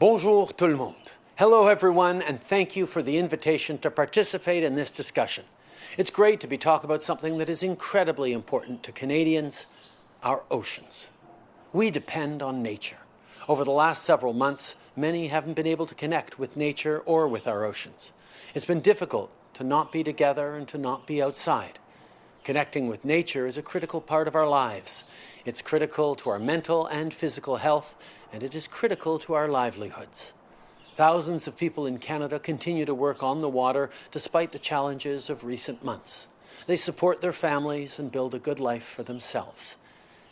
Bonjour tout le monde. Hello everyone and thank you for the invitation to participate in this discussion. It's great to be talking about something that is incredibly important to Canadians, our oceans. We depend on nature. Over the last several months, many haven't been able to connect with nature or with our oceans. It's been difficult to not be together and to not be outside. Connecting with nature is a critical part of our lives. It's critical to our mental and physical health, and it is critical to our livelihoods. Thousands of people in Canada continue to work on the water despite the challenges of recent months. They support their families and build a good life for themselves.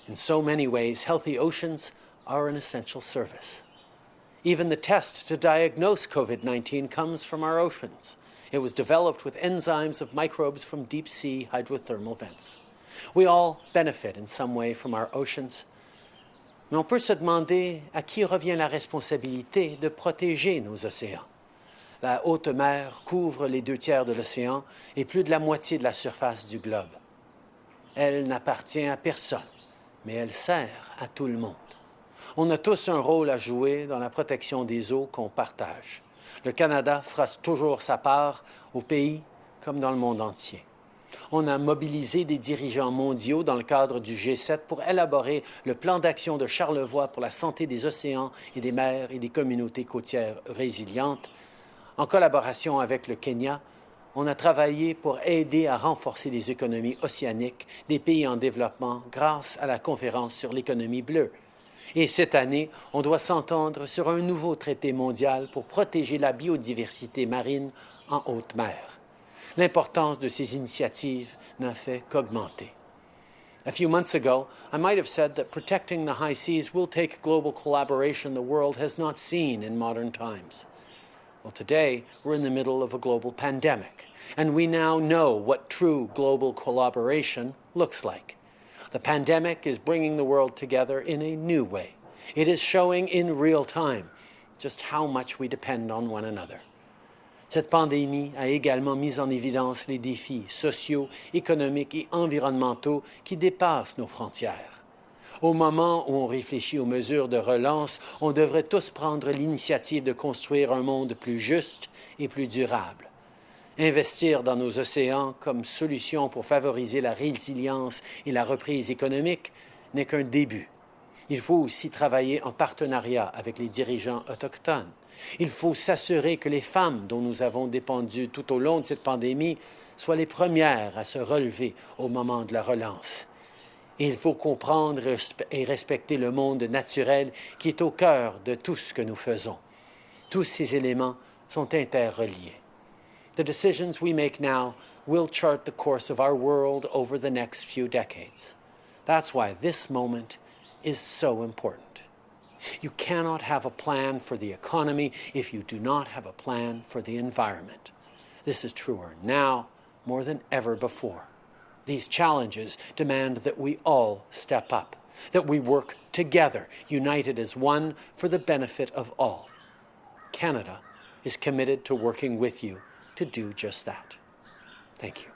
In so many ways, healthy oceans are an essential service. Even the test to diagnose COVID-19 comes from our oceans. It was developed with enzymes of microbes from deep-sea hydrothermal vents. We all benefit in some way from our oceans, mais on peut se demander à qui revient la responsabilité de protéger nos océans. La haute mer couvre les deux tiers de l'océan et plus de la moitié de la surface du globe. Elle n'appartient à personne, mais elle sert à tout le monde. On a tous un rôle à jouer dans la protection des eaux qu'on partage. Le Canada fera toujours sa part au pays comme dans le monde entier. On a mobilisé des dirigeants mondiaux dans le cadre du G7 pour élaborer le plan d'action de Charlevoix pour la santé des océans et des mers et des communautés côtières résilientes. En collaboration avec le Kenya, on a travaillé pour aider à renforcer les économies océaniques des pays en développement grâce à la conférence sur l'économie bleue. Et cette année, on doit s'entendre sur un nouveau traité mondial pour protéger la biodiversité marine en haute mer. L'importance de ces initiatives n'a fait qu'augmenter. A few months ago, I might have said that protecting the high seas will take global collaboration the world has not seen in modern times. Well, today, we're in the middle of a global pandemic, and we now know what true global collaboration looks like. The pandemic is bringing the world together in a new way. It is showing in real time just how much we depend on one another. Cette pandémie a également mis en évidence les défis sociaux, économiques et environnementaux qui dépassent nos frontières. Au moment où on réfléchit aux mesures de relance, on devrait tous prendre l'initiative de construire un monde plus juste et plus durable. Investir dans nos océans comme solution pour favoriser la résilience et la reprise économique n'est qu'un début. Il faut aussi travailler en partenariat avec les dirigeants autochtones. Il faut s'assurer que les femmes dont nous avons dépendu tout au long de cette pandémie soient les premières à se relever au moment de la relance. il faut comprendre et respecter le monde naturel qui est au cœur de tout ce que nous faisons. Tous ces éléments sont interreliés. The decisions we make now will chart the course of our world over the next few decades. That's why this moment is so important. You cannot have a plan for the economy if you do not have a plan for the environment. This is truer now more than ever before. These challenges demand that we all step up, that we work together, united as one for the benefit of all. Canada is committed to working with you to do just that. Thank you.